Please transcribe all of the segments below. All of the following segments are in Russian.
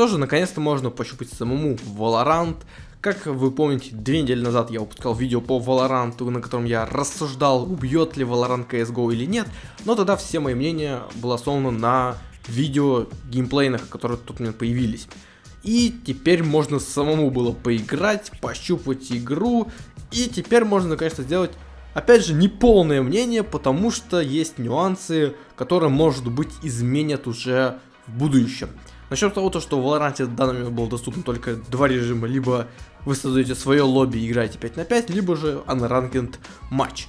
Что же, наконец-то можно пощупать самому Valorant. Как вы помните, две недели назад я выпускал видео по Valorant, на котором я рассуждал, убьет ли Valorant CSGO или нет. Но тогда все мои мнения было основано на видео геймплейных, которые тут у меня появились. И теперь можно самому было поиграть, пощупать игру. И теперь можно, конечно, сделать, опять же, неполное мнение, потому что есть нюансы, которые, может быть, изменят уже в будущем. Насчет того, то, что в Valorant в данный момент было доступно только два режима, либо вы создаете свое лобби и играете 5 на 5, либо же unranked матч.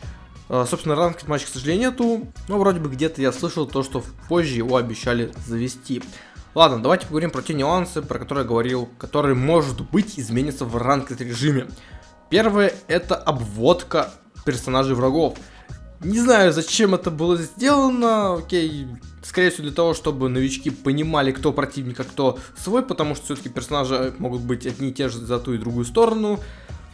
Uh, собственно, ранкет матч, к сожалению, нету, но вроде бы где-то я слышал то, что позже его обещали завести. Ладно, давайте поговорим про те нюансы, про которые я говорил, которые, может быть, изменятся в ранкет режиме. Первое, это обводка персонажей врагов. Не знаю, зачем это было сделано, окей, скорее всего для того, чтобы новички понимали, кто противник, а кто свой, потому что все-таки персонажи могут быть одни и те же за ту и другую сторону.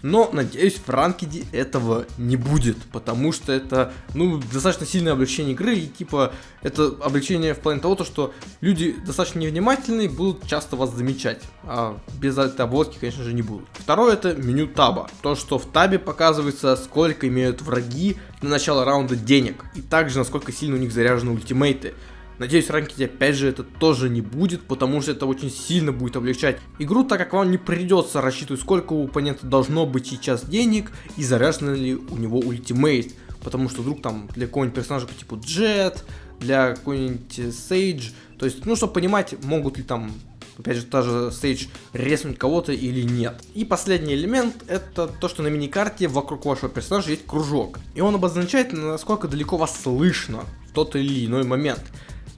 Но, надеюсь, в ранкеде этого не будет, потому что это, ну, достаточно сильное облегчение игры, и, типа, это облегчение в плане того, то, что люди достаточно невнимательные будут часто вас замечать, а без этой обводки, конечно же, не будут. Второе, это меню таба. То, что в табе показывается, сколько имеют враги на начало раунда денег, и также, насколько сильно у них заряжены ультимейты. Надеюсь, в ранкеде опять же это тоже не будет, потому что это очень сильно будет облегчать игру, так как вам не придется рассчитывать, сколько у оппонента должно быть сейчас денег и заряжен ли у него ультимейт. Потому что вдруг там для какого-нибудь персонажа по типу Джет, для какой-нибудь Сейдж, то есть, ну, чтобы понимать, могут ли там опять же, та же стейдж резнуть кого-то или нет. И последний элемент, это то, что на миникарте вокруг вашего персонажа есть кружок. И он обозначает, насколько далеко вас слышно в тот или иной момент.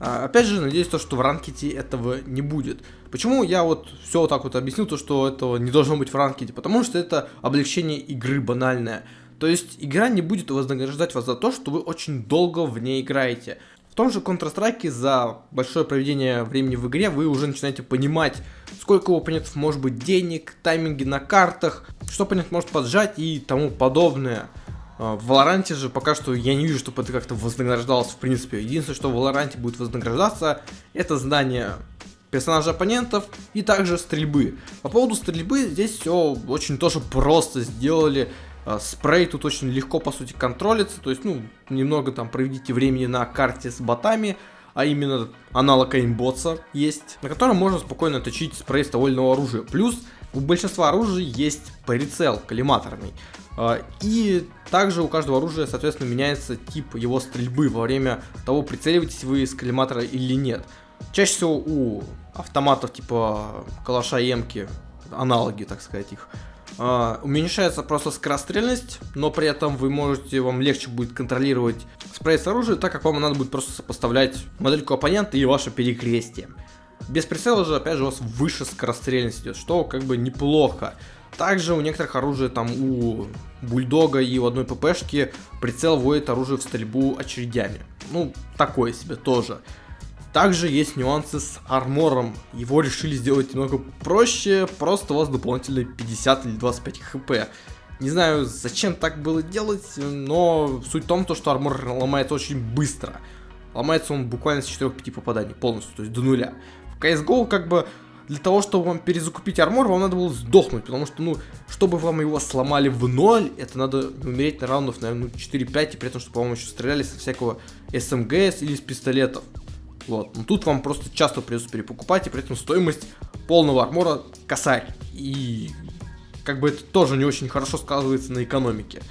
А, опять же, надеюсь, то, что в ранкете этого не будет. Почему я вот все вот так вот объяснил, то, что этого не должно быть в ранкете? Потому что это облегчение игры банальное. То есть игра не будет вознаграждать вас за то, что вы очень долго в ней играете. В том же Counter-Strike за большое проведение времени в игре вы уже начинаете понимать, сколько у оппонентов может быть денег, тайминги на картах, что оппонент может поджать и тому подобное. А, в Валоранте же пока что я не вижу, чтобы это как-то вознаграждалось в принципе. Единственное, что в Валоранте будет вознаграждаться, это знание персонажа оппонентов и также стрельбы. По поводу стрельбы здесь все очень тоже просто сделали. А, спрей тут очень легко по сути контролится, то есть ну немного там проведите времени на карте с ботами, а именно аналог аимботса есть, на котором можно спокойно точить спрей с довольного оружия. Плюс у большинства оружий есть прицел коллиматорный. А, и также у каждого оружия, соответственно, меняется тип его стрельбы во время того, прицеливаетесь вы из коллиматора или нет. Чаще всего у автоматов типа калаша и эмки, аналоги, так сказать, их, Uh, уменьшается просто скорострельность, но при этом вы можете, вам легче будет контролировать спрей с оружием, так как вам надо будет просто сопоставлять модельку оппонента и ваше перекрестие. Без прицела же, опять же, у вас выше скорострельность идет, что как бы неплохо. Также у некоторых оружия, там у бульдога и у одной ППшки прицел вводит оружие в стрельбу очередями. Ну, такое себе тоже. Также есть нюансы с армором. Его решили сделать немного проще, просто у вас дополнительно 50 или 25 хп. Не знаю, зачем так было делать, но суть в том, то, что армор ломается очень быстро. Ломается он буквально с 4-5 попаданий полностью, то есть до нуля. В CSGO как бы для того, чтобы вам перезакупить армор, вам надо было сдохнуть, потому что, ну, чтобы вам его сломали в ноль, это надо умереть на раундов, наверное, ну, 4-5, и при этом, чтобы, по-моему, еще стреляли со всякого СМГС или с пистолетов. Вот, ну тут вам просто часто придется перепокупать, и при этом стоимость полного армора косарь. И как бы это тоже не очень хорошо сказывается на экономике.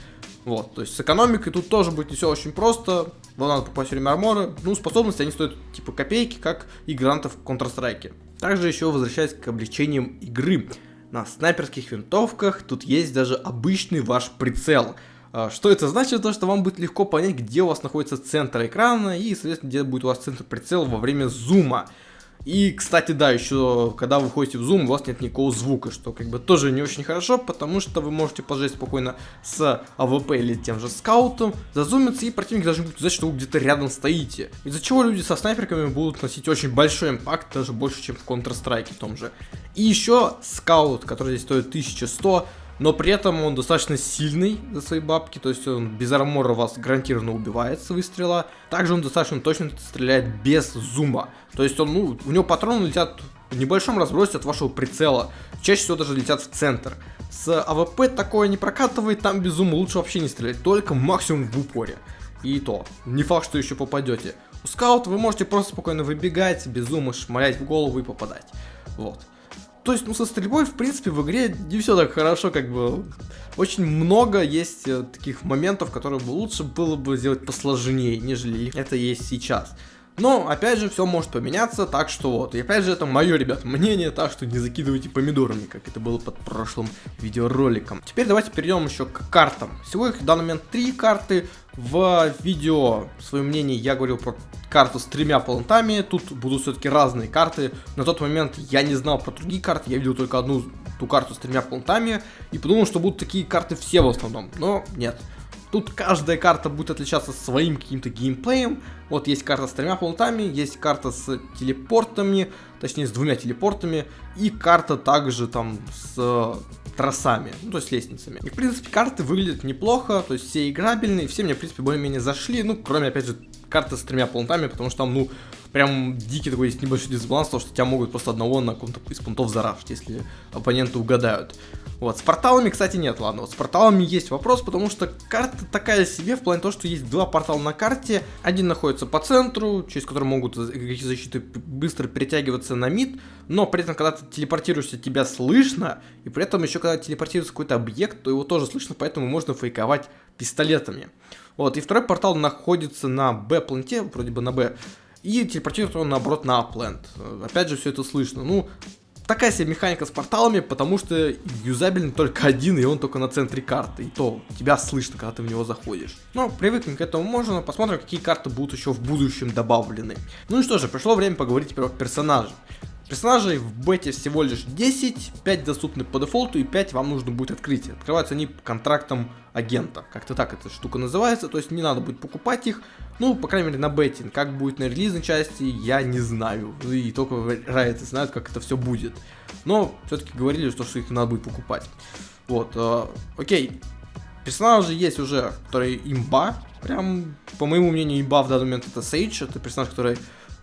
Вот, то есть с экономикой тут тоже будет не все очень просто. Вам надо покупать время армора. Ну, способности они стоят типа копейки, как и грантов в Counter-Strike. Также еще возвращаясь к облегчениям игры. На снайперских винтовках тут есть даже обычный ваш прицел. А, что это значит? То, что вам будет легко понять, где у вас находится центр экрана и, соответственно, где будет у вас центр прицела во время зума. И, кстати, да, еще, когда вы ходите в зум, у вас нет никакого звука, что как бы тоже не очень хорошо, потому что вы можете пожать спокойно с AWP или тем же скаутом, зазумиться, и противник даже будет знать, что вы где-то рядом стоите. Из-за чего люди со снайперками будут носить очень большой impact, даже больше, чем в Counter-Strike том же. И еще скаут, который здесь стоит 1100, но при этом он достаточно сильный за свои бабки, то есть он без армора вас гарантированно убивает с выстрела. Также он достаточно точно стреляет без зума, то есть он, ну, у него патроны летят в небольшом разбросе от вашего прицела. Чаще всего даже летят в центр. С AWP такое не прокатывает, там без зума лучше вообще не стрелять, только максимум в упоре. И то, не факт, что еще попадете. У скаута вы можете просто спокойно выбегать, без зума шмалять в голову и попадать. Вот. То есть, ну, со стрельбой, в принципе, в игре не все так хорошо, как бы. Очень много есть э, таких моментов, которые бы лучше было бы сделать посложнее, нежели это есть сейчас. Но, опять же, все может поменяться, так что вот. И опять же, это мое, ребят, мнение, так что не закидывайте помидорами, как это было под прошлым видеороликом. Теперь давайте перейдем еще к картам. Всего их в данный момент три карты. В видео, свое мнение, я говорил про карту с тремя плантами. Тут будут все-таки разные карты. На тот момент я не знал про другие карты, я видел только одну ту карту с тремя плантами. И подумал, что будут такие карты все в основном. Но нет. Тут каждая карта будет отличаться своим каким-то геймплеем. Вот есть карта с тремя планетами, есть карта с телепортами, точнее с двумя телепортами, и карта также там с э, трассами, ну то есть лестницами. И в принципе карты выглядят неплохо, то есть все играбельные, все мне в принципе более-менее зашли, ну кроме опять же карты с тремя планетами, потому что там ну прям дикий такой есть небольшой дисбаланс, потому что тебя могут просто одного на каком-то из пунктов зарафтить, если оппоненты угадают. Вот, с порталами, кстати, нет, ладно, вот с порталами есть вопрос, потому что карта такая себе, в плане того, что есть два портала на карте, один находится по центру, через который могут какие защиты быстро перетягиваться на мид, но при этом, когда ты телепортируешься, тебя слышно, и при этом еще, когда телепортируется какой-то объект, то его тоже слышно, поэтому можно фейковать пистолетами. Вот, и второй портал находится на Б-планете, вроде бы на Б, и телепортирует он наоборот на Апленд. Опять же, все это слышно. Ну, такая себе механика с порталами, потому что юзабельный только один, и он только на центре карты. И то тебя слышно, когда ты в него заходишь. Но привыкнем к этому можно, посмотрим, какие карты будут еще в будущем добавлены. Ну и что же, пришло время поговорить про персонажей. Персонажей в бете всего лишь 10, 5 доступны по дефолту и 5 вам нужно будет открыть. Открываются они контрактом агента, как-то так эта штука называется, то есть не надо будет покупать их, ну, по крайней мере, на бете. Как будет на релизной части, я не знаю, и только райты знают, как это все будет. Но все-таки говорили, что, что их надо будет покупать. Вот, э, окей, персонажи есть уже, которые имба, прям, по моему мнению, имба в данный момент это Сейдж, это персонаж, который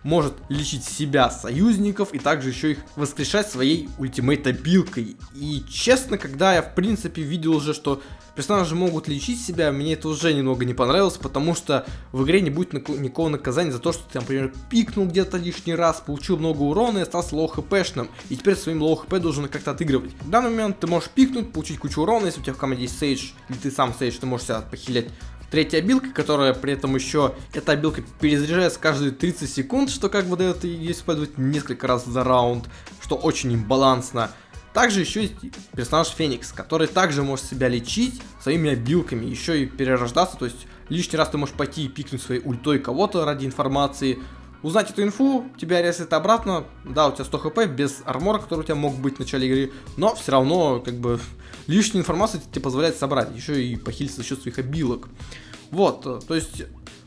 может лечить себя, союзников и также еще их воскрешать своей ultimate -абилкой. И честно, когда я в принципе видел уже, что персонажи могут лечить себя, мне это уже немного не понравилось, потому что в игре не будет никакого наказания за то, что ты, например, пикнул где-то лишний раз, получил много урона и остался low HP шным, и теперь своим low HP должен как-то отыгрывать. В данный момент ты можешь пикнуть, получить кучу урона, если у тебя в команде есть сейдж, или ты сам сейдж, ты можешь себя похилять Третья обилка, которая при этом еще, эта обилка перезаряжается каждые 30 секунд, что как бы дает ее использовать несколько раз за раунд, что очень имбалансно. Также еще есть персонаж Феникс, который также может себя лечить своими обилками, еще и перерождаться, то есть лишний раз ты можешь пойти и пикнуть своей ультой кого-то ради информации, узнать эту инфу, тебя ресет обратно, да, у тебя 100 хп без армора, который у тебя мог быть в начале игры, но все равно, как бы, лишнюю информацию тебе позволяет собрать, еще и похилить за счет своих обилок. Вот, то есть,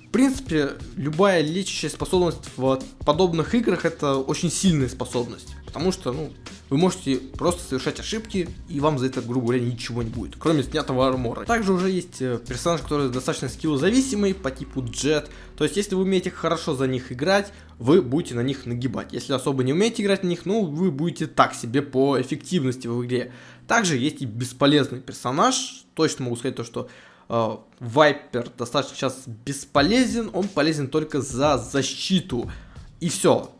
в принципе, любая лечащая способность в подобных играх это очень сильная способность. Потому что, ну, вы можете просто совершать ошибки, и вам за это, грубо говоря, ничего не будет, кроме снятого армора. Также уже есть э, персонаж, который достаточно скиллозависимый, по типу Джет. То есть, если вы умеете хорошо за них играть, вы будете на них нагибать. Если особо не умеете играть на них, ну, вы будете так себе по эффективности в игре. Также есть и бесполезный персонаж. Точно могу сказать то, что э, Вайпер достаточно сейчас бесполезен. Он полезен только за защиту. И все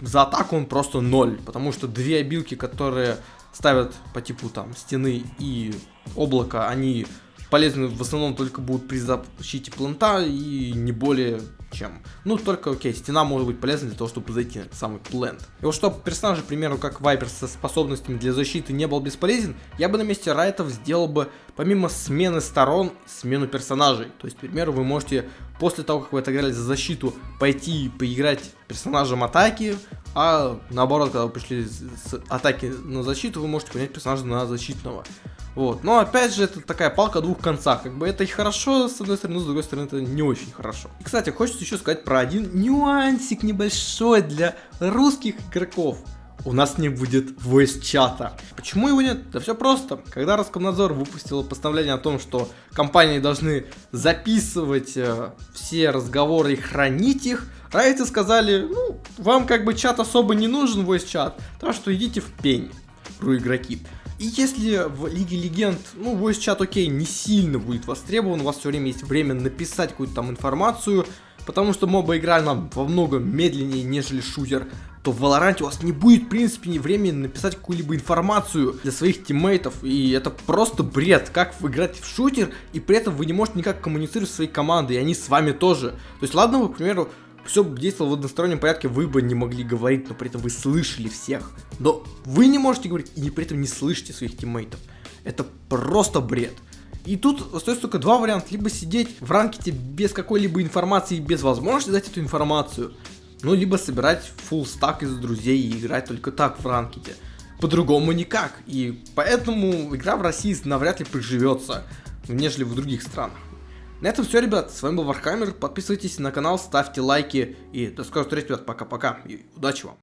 за атаку он просто ноль, потому что две обилки, которые ставят по типу там стены и облака, они полезны в основном только будут при защите планта и не более чем. Ну, только, окей, стена может быть полезна для того, чтобы зайти на самый плент. И вот чтобы персонаж, к примеру, как Вайпер со способностями для защиты не был бесполезен, я бы на месте Райтов сделал бы, помимо смены сторон, смену персонажей. То есть, к примеру, вы можете после того, как вы отыграли за защиту, пойти поиграть персонажем атаки, а наоборот, когда вы пришли с атаки на защиту, вы можете понять персонажа на защитного. Вот. Но опять же, это такая палка о двух концах. Как бы это и хорошо, с одной стороны, с другой стороны, это не очень хорошо. И, кстати, хочется еще сказать про один нюансик небольшой для русских игроков. У нас не будет voice чата. Почему его нет? Да все просто. Когда Роскомнадзор выпустил постановление о том, что компании должны записывать э, все разговоры и хранить их, Райты сказали, ну, вам как бы чат особо не нужен, voice чат, так что идите в пень, ру игроки. И если в Лиге Легенд, ну, voice чат, окей, не сильно будет востребован, у вас все время есть время написать какую-то там информацию, потому что моба игра нам во многом медленнее, нежели шутер, то в Valorant у вас не будет, в принципе, ни времени написать какую-либо информацию для своих тиммейтов, и это просто бред, как вы в шутер, и при этом вы не можете никак коммуницировать с своей командой, и они с вами тоже. То есть, ладно, вы, к примеру, все действовало в одностороннем порядке, вы бы не могли говорить, но при этом вы слышали всех. Но вы не можете говорить и при этом не слышите своих тиммейтов. Это просто бред. И тут остается только два варианта. Либо сидеть в ранкете без какой-либо информации, без возможности дать эту информацию. Ну, либо собирать full стак из друзей и играть только так в ранкете. По-другому никак. И поэтому игра в России навряд ли приживется, нежели в других странах. На этом все, ребят. С вами был Warhammer. Подписывайтесь на канал, ставьте лайки. И до скорых встреч, ребят. Пока-пока. И удачи вам.